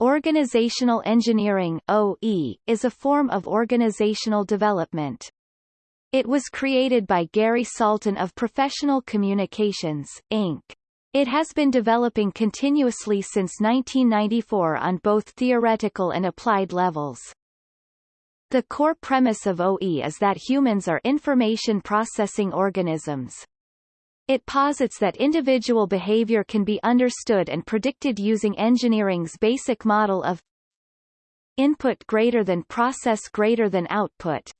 Organizational engineering OE, is a form of organizational development. It was created by Gary Salton of Professional Communications, Inc. It has been developing continuously since 1994 on both theoretical and applied levels. The core premise of OE is that humans are information processing organisms, it posits that individual behavior can be understood and predicted using engineering's basic model of input greater than process greater than output.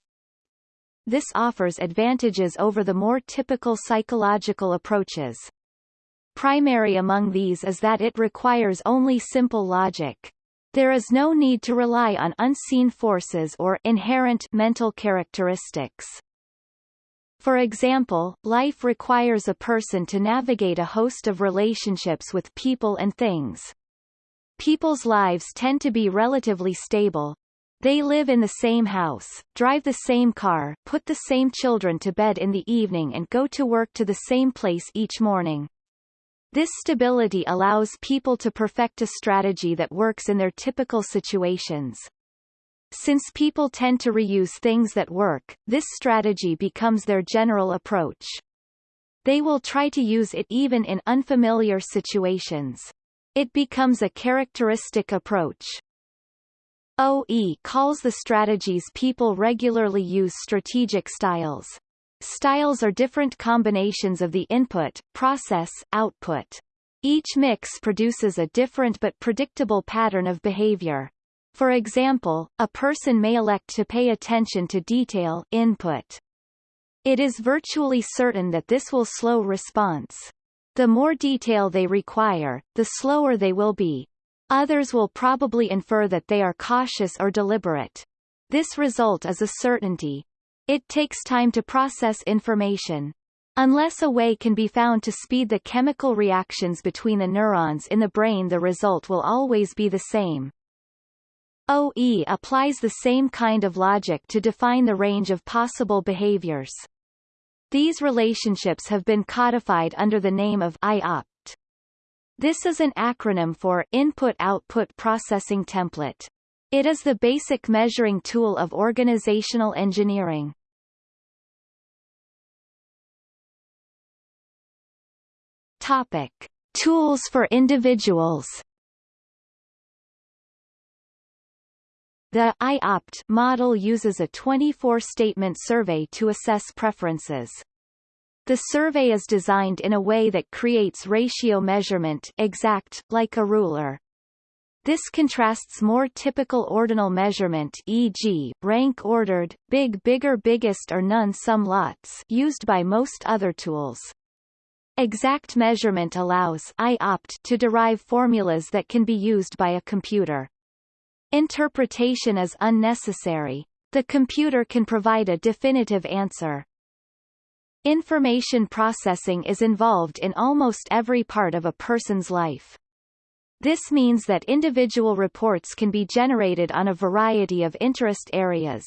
This offers advantages over the more typical psychological approaches. Primary among these is that it requires only simple logic. There is no need to rely on unseen forces or inherent mental characteristics. For example, life requires a person to navigate a host of relationships with people and things. People's lives tend to be relatively stable. They live in the same house, drive the same car, put the same children to bed in the evening and go to work to the same place each morning. This stability allows people to perfect a strategy that works in their typical situations. Since people tend to reuse things that work, this strategy becomes their general approach. They will try to use it even in unfamiliar situations. It becomes a characteristic approach. OE calls the strategies people regularly use strategic styles. Styles are different combinations of the input, process, output. Each mix produces a different but predictable pattern of behavior. For example, a person may elect to pay attention to detail input. It is virtually certain that this will slow response. The more detail they require, the slower they will be. Others will probably infer that they are cautious or deliberate. This result is a certainty. It takes time to process information. Unless a way can be found to speed the chemical reactions between the neurons in the brain the result will always be the same. OE applies the same kind of logic to define the range of possible behaviors. These relationships have been codified under the name of IOPT. This is an acronym for Input-Output Processing Template. It is the basic measuring tool of organizational engineering. Topic. Tools for individuals The IOPT model uses a 24-statement survey to assess preferences. The survey is designed in a way that creates ratio measurement exact, like a ruler. This contrasts more typical ordinal measurement e.g., rank-ordered, big bigger biggest or none sum lots used by most other tools. Exact measurement allows IOPT to derive formulas that can be used by a computer. Interpretation is unnecessary. The computer can provide a definitive answer. Information processing is involved in almost every part of a person's life. This means that individual reports can be generated on a variety of interest areas.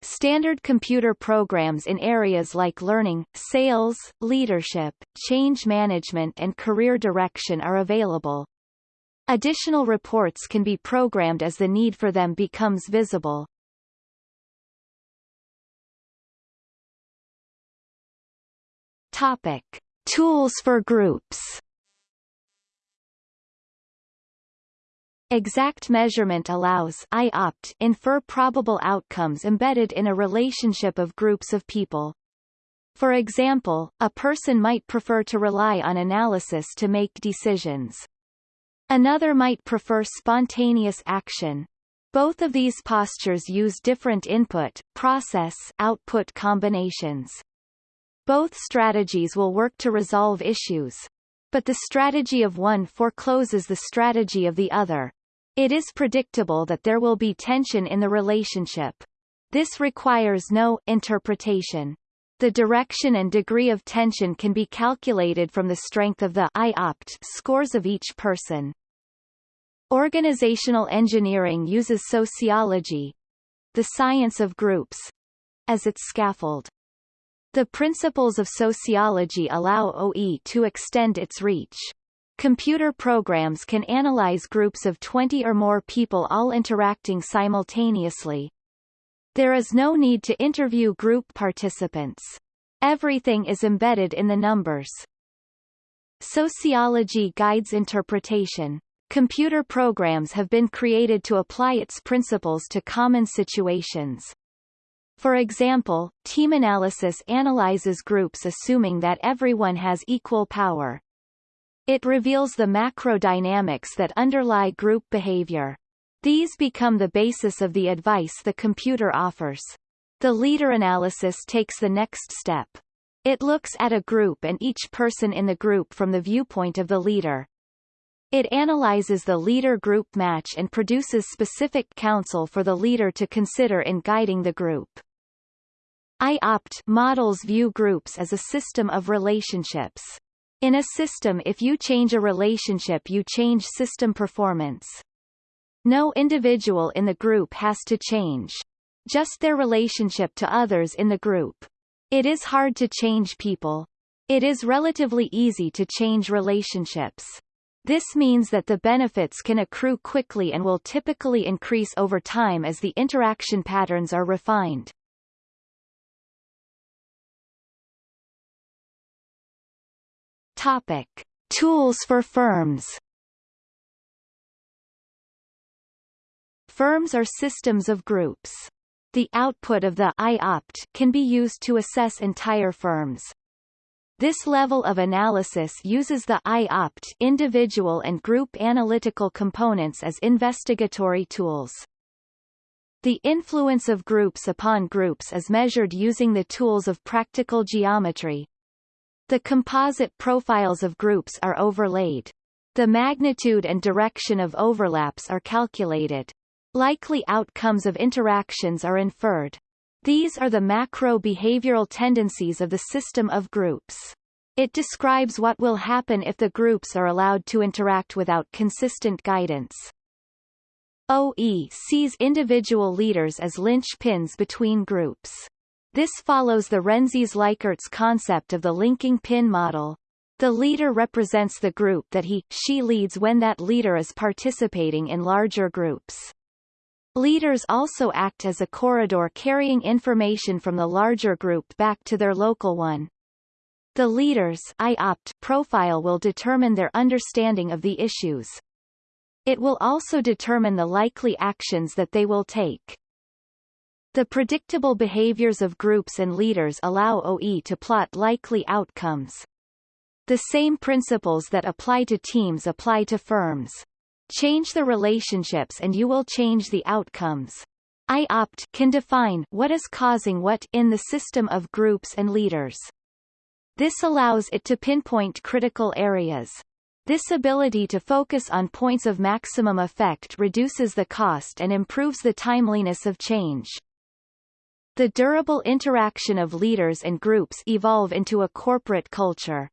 Standard computer programs in areas like learning, sales, leadership, change management and career direction are available. Additional reports can be programmed as the need for them becomes visible. Topic. Tools for groups Exact measurement allows IOPT infer probable outcomes embedded in a relationship of groups of people. For example, a person might prefer to rely on analysis to make decisions. Another might prefer spontaneous action. Both of these postures use different input, process, output combinations. Both strategies will work to resolve issues. But the strategy of one forecloses the strategy of the other. It is predictable that there will be tension in the relationship. This requires no interpretation. The direction and degree of tension can be calculated from the strength of the IOPT scores of each person. Organizational engineering uses sociology, the science of groups, as its scaffold. The principles of sociology allow OE to extend its reach. Computer programs can analyze groups of 20 or more people all interacting simultaneously. There is no need to interview group participants. Everything is embedded in the numbers. Sociology guides interpretation. Computer programs have been created to apply its principles to common situations. For example, team analysis analyzes groups assuming that everyone has equal power. It reveals the macro dynamics that underlie group behavior. These become the basis of the advice the computer offers. The leader analysis takes the next step. It looks at a group and each person in the group from the viewpoint of the leader. It analyzes the leader-group match and produces specific counsel for the leader to consider in guiding the group. IOPT models view groups as a system of relationships. In a system if you change a relationship you change system performance. No individual in the group has to change. Just their relationship to others in the group. It is hard to change people. It is relatively easy to change relationships. This means that the benefits can accrue quickly and will typically increase over time as the interaction patterns are refined. Topic. Tools for firms Firms are systems of groups. The output of the IOPT can be used to assess entire firms. This level of analysis uses the IOPT individual and group analytical components as investigatory tools. The influence of groups upon groups is measured using the tools of practical geometry, the composite profiles of groups are overlaid. The magnitude and direction of overlaps are calculated. Likely outcomes of interactions are inferred. These are the macro-behavioral tendencies of the system of groups. It describes what will happen if the groups are allowed to interact without consistent guidance. OE sees individual leaders as linchpins between groups. This follows the Rensis-Likert concept of the linking pin model. The leader represents the group that he, she leads when that leader is participating in larger groups. Leaders also act as a corridor carrying information from the larger group back to their local one. The leader's IOPT profile will determine their understanding of the issues. It will also determine the likely actions that they will take. The predictable behaviors of groups and leaders allow OE to plot likely outcomes. The same principles that apply to teams apply to firms. Change the relationships and you will change the outcomes. IOPT can define what is causing what in the system of groups and leaders. This allows it to pinpoint critical areas. This ability to focus on points of maximum effect reduces the cost and improves the timeliness of change. The durable interaction of leaders and groups evolve into a corporate culture.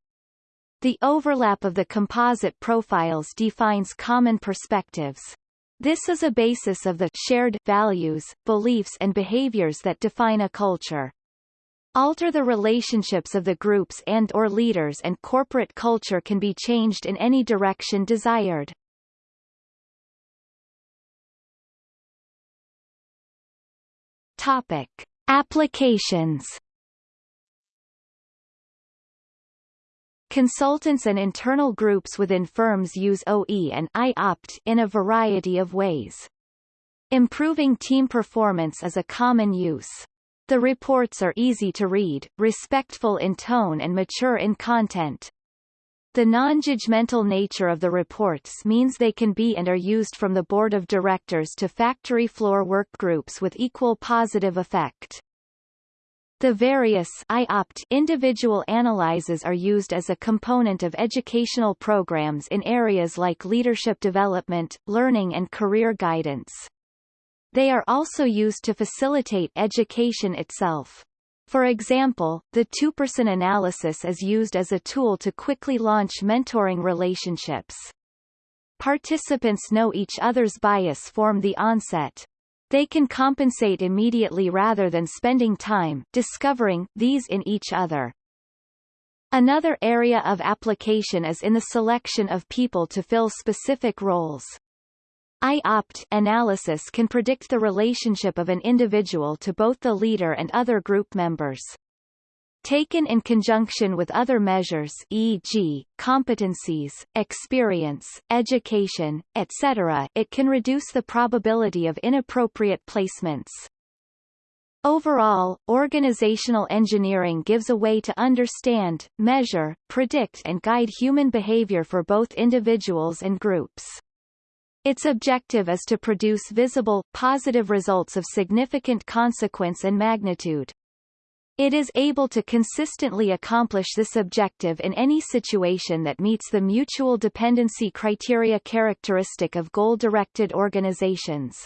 The overlap of the composite profiles defines common perspectives. This is a basis of the shared values, beliefs and behaviors that define a culture. Alter the relationships of the groups and or leaders and corporate culture can be changed in any direction desired. Topic. Applications Consultants and internal groups within firms use OE and IOPT in a variety of ways. Improving team performance is a common use. The reports are easy to read, respectful in tone and mature in content. The non-judgmental nature of the reports means they can be and are used from the board of directors to factory floor work groups with equal positive effect. The various IOPT individual analyses are used as a component of educational programs in areas like leadership development, learning and career guidance. They are also used to facilitate education itself. For example, the two-person analysis is used as a tool to quickly launch mentoring relationships. Participants know each other's bias from the onset. They can compensate immediately rather than spending time discovering these in each other. Another area of application is in the selection of people to fill specific roles. I-opt analysis can predict the relationship of an individual to both the leader and other group members. Taken in conjunction with other measures e.g., competencies, experience, education, etc. it can reduce the probability of inappropriate placements. Overall, organizational engineering gives a way to understand, measure, predict and guide human behavior for both individuals and groups. Its objective is to produce visible, positive results of significant consequence and magnitude. It is able to consistently accomplish this objective in any situation that meets the mutual dependency criteria characteristic of goal-directed organizations.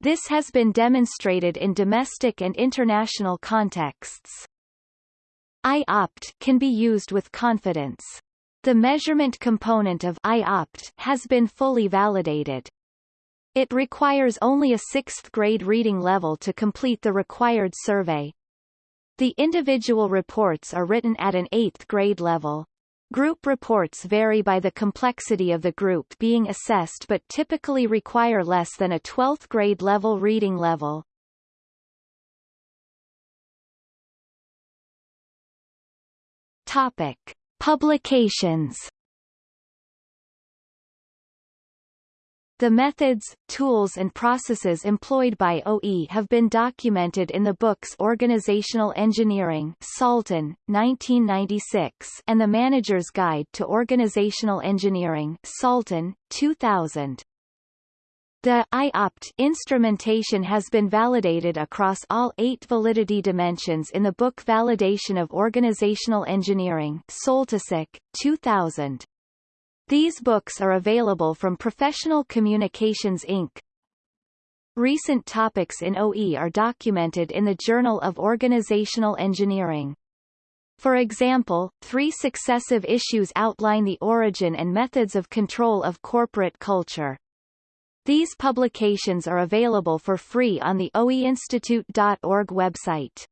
This has been demonstrated in domestic and international contexts. I-opt can be used with confidence. The measurement component of I-opt has been fully validated. It requires only a sixth grade reading level to complete the required survey. The individual reports are written at an eighth grade level. Group reports vary by the complexity of the group being assessed but typically require less than a 12th grade level reading level. Topic. Publications The methods, tools and processes employed by OE have been documented in the books Organizational Engineering Salton, 1996 and The Manager's Guide to Organizational Engineering Salton, 2000. The I-opt instrumentation has been validated across all eight validity dimensions in the book Validation of Organizational Engineering Soltysik, 2000. These books are available from Professional Communications Inc. Recent topics in OE are documented in the Journal of Organizational Engineering. For example, three successive issues outline the origin and methods of control of corporate culture. These publications are available for free on the oeinstitute.org website.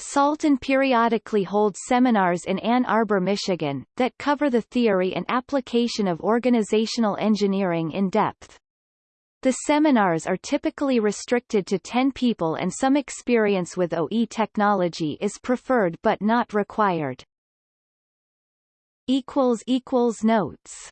Salton periodically holds seminars in Ann Arbor, Michigan, that cover the theory and application of organizational engineering in depth. The seminars are typically restricted to 10 people and some experience with OE technology is preferred but not required. Notes